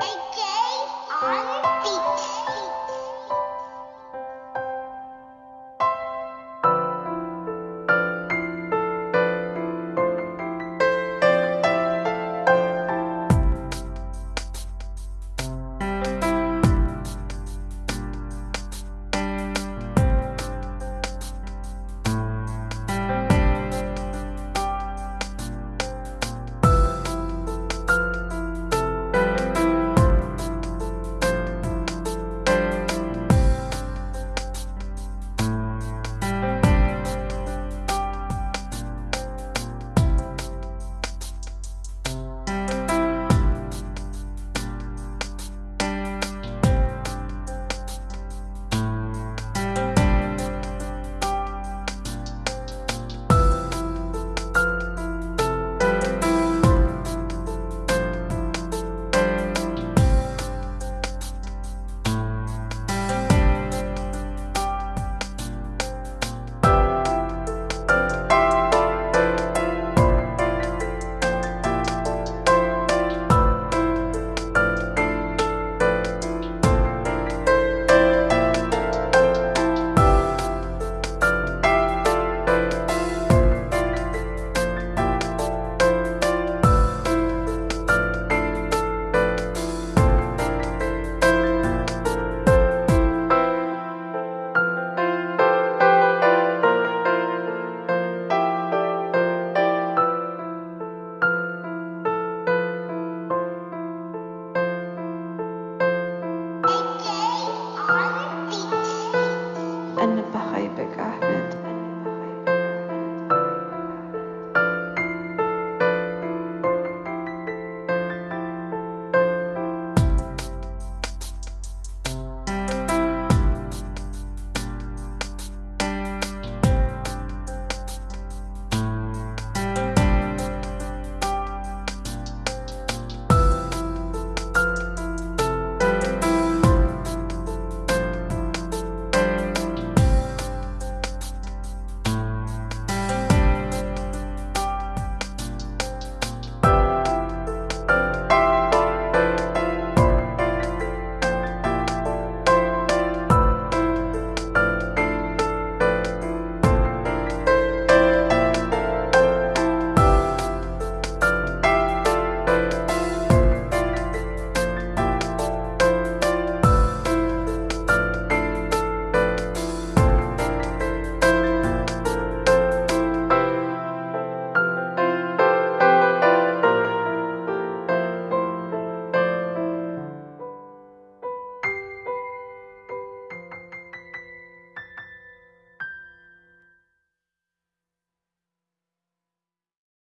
A gay on